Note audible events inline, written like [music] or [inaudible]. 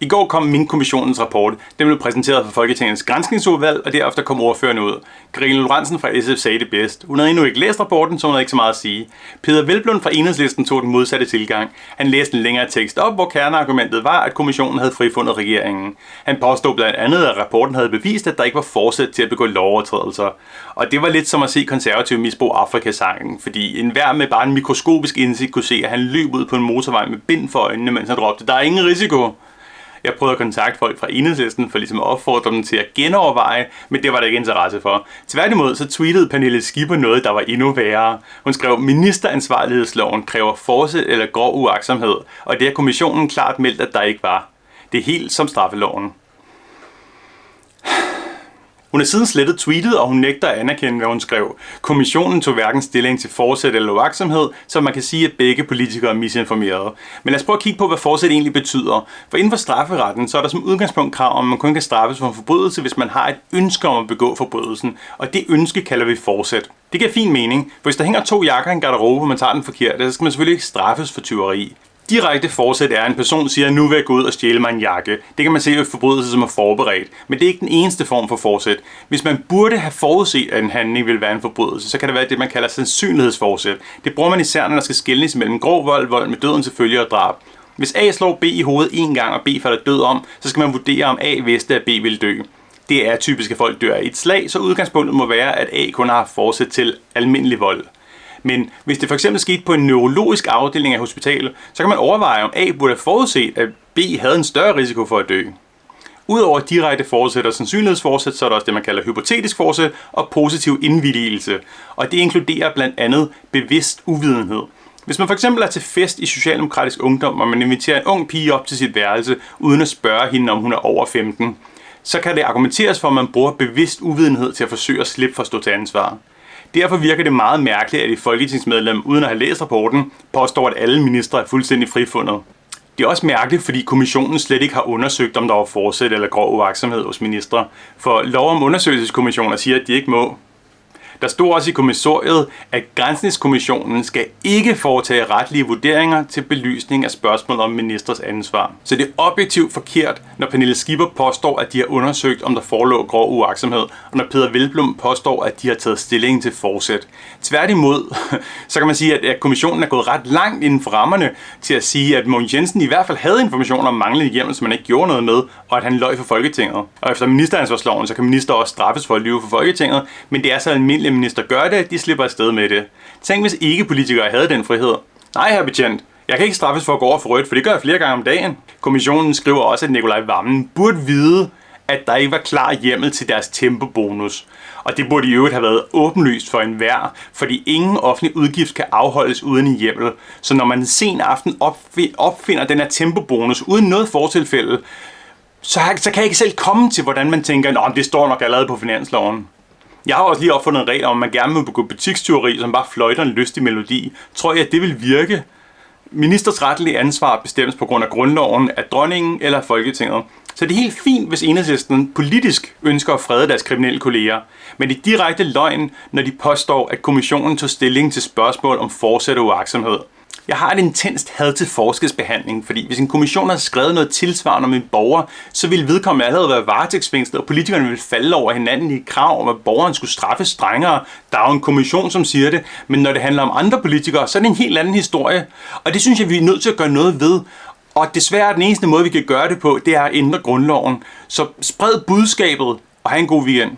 I går kom min kommissionens rapport. Den blev præsenteret for Folketingets granskningsudvalg, og derefter kom ordførende ud. Karine Lorentzen fra SF sagde det bedst. Hun havde endnu ikke læst rapporten, så hun havde ikke så meget at sige. Peter Velblund fra Enhedslisten tog den modsatte tilgang. Han læste en længere tekst op, hvor kerneargumentet var, at kommissionen havde frifundet regeringen. Han påstod blandt andet, at rapporten havde bevist, at der ikke var forsæt til at begå lovovertrædelser. Og det var lidt som at se konservativ misbrug Afrikasangen, fordi enhver med bare en mikroskopisk indsigt kunne se, at han løb ud på en motorvej med bind for øjnene, mens han råbte, der er ingen risiko. Jeg prøvede at kontakte folk fra enhedslisten for ligesom at opfordre dem til at genoverveje, men det var der ikke interesse for. Tværtimod så tweetede Pernille Skipper noget, der var endnu værre. Hun skrev, ministeransvarlighedsloven kræver forsæt eller grov uaksomhed, og det har kommissionen klart meldt, at der ikke var. Det er helt som straffeloven. Hun har siden slettet tweetet, og hun nægter at anerkende, hvad hun skrev. Kommissionen tog hverken stilling til forsæt eller uaksomhed, så man kan sige, at begge politikere er misinformerede. Men lad os prøve at kigge på, hvad forsæt egentlig betyder. For inden for strafferetten, så er der som udgangspunkt krav om, at man kun kan straffes for en forbrydelse, hvis man har et ønske om at begå forbrydelsen. Og det ønske kalder vi forsæt. Det giver fin mening, for hvis der hænger to jakker i en garderobe, og man tager den forkerte, så skal man selvfølgelig ikke straffes for tyveri. Direkte forsæt er, at en person siger, nu vil jeg gå ud og stjæle mig en jakke. Det kan man se i forbrydelse, som er forberedt. Men det er ikke den eneste form for forsæt. Hvis man burde have forudset, at en handling vil være en forbrydelse, så kan det være det, man kalder sandsynlighedsforsæt. Det bruger man især, når der skal skilles mellem grov vold, vold med døden til følge og drab. Hvis A slår B i hovedet en gang, og B falder død om, så skal man vurdere, om A vidste, at B ville dø. Det er typisk, at folk dør i et slag, så udgangspunktet må være, at A kun har forsæt til almindelig vold. Men hvis det for eksempel skete på en neurologisk afdeling af hospitalet, så kan man overveje, om A burde have forudset, at B havde en større risiko for at dø. Udover direkte forsæt og sandsynlighedsforsæt, så er der også det, man kalder hypotetisk forsæt og positiv indvilligelse. Og det inkluderer blandt andet bevidst uvidenhed. Hvis man for eksempel er til fest i Socialdemokratisk Ungdom, og man inviterer en ung pige op til sit værelse, uden at spørge hende, om hun er over 15, så kan det argumenteres for, at man bruger bevidst uvidenhed til at forsøge at slippe for at stå til ansvar. Derfor virker det meget mærkeligt, at et folketingsmedlem, uden at have læst rapporten, påstår, at alle ministre er fuldstændig frifundet. Det er også mærkeligt, fordi kommissionen slet ikke har undersøgt, om der var forsæt eller grov uvaksomhed hos ministre. For lov om undersøgelseskommissioner siger, at de ikke må. Der stod også i kommissoriet, at Grænsningskommissionen skal ikke foretage retlige vurderinger til belysning af spørgsmål om ministers ansvar. Så det er objektivt forkert, når Pernille Skipper påstår, at de har undersøgt, om der forelå grov uaksomhed, og når Peter Velblom påstår, at de har taget stilling til forsæt. Tværtimod, [laughs] så kan man sige, at kommissionen er gået ret langt inden for rammerne til at sige, at Mogens Jensen i hvert fald havde information om manglende hjemmel, som man ikke gjorde noget med, og at han løj for Folketinget. Og efter ministeransvarsloven, så kan minister også straffes for at lyve for Folketinget, men det er så almindeligt minister gør det, de slipper afsted med det. Tænk, hvis ikke politikere havde den frihed. Nej, her betjent. Jeg kan ikke straffes for at gå over for rødt, for det gør jeg flere gange om dagen. Kommissionen skriver også, at Nikolaj Vammen burde vide, at der ikke var klar hjemmel til deres tempobonus. Og det burde i øvrigt have været åbenlyst for enhver, fordi ingen offentlig udgift kan afholdes uden en hjemmel. Så når man sen aften opfinder den her tempobonus uden noget fortilfælde, så, så kan jeg ikke selv komme til, hvordan man tænker, at det står nok allerede på finansloven. Jeg har også lige opfundet en regel om, at man gerne må begå butikstyveri, som bare fløjter en lystig melodi. Tror jeg, at det vil virke? Ministers retlige ansvar bestemmes på grund af grundloven af dronningen eller Folketinget. Så det er helt fint, hvis enhedslisten politisk ønsker at frede deres kriminelle kolleger. Men det er direkte løgn, når de påstår, at kommissionen tog stilling til spørgsmål om fortsat uaksomhed. Jeg har et intenst had til forskelsbehandling, fordi hvis en kommission har skrevet noget tilsvarende om en borger, så ville vedkommende allerede være varetægtsfængslet, og politikerne ville falde over hinanden i krav om, at borgeren skulle straffes strengere. Der er jo en kommission, som siger det, men når det handler om andre politikere, så er det en helt anden historie. Og det synes jeg, vi er nødt til at gøre noget ved. Og desværre den eneste måde, vi kan gøre det på, det er at ændre grundloven. Så spred budskabet og have en god weekend.